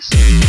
please.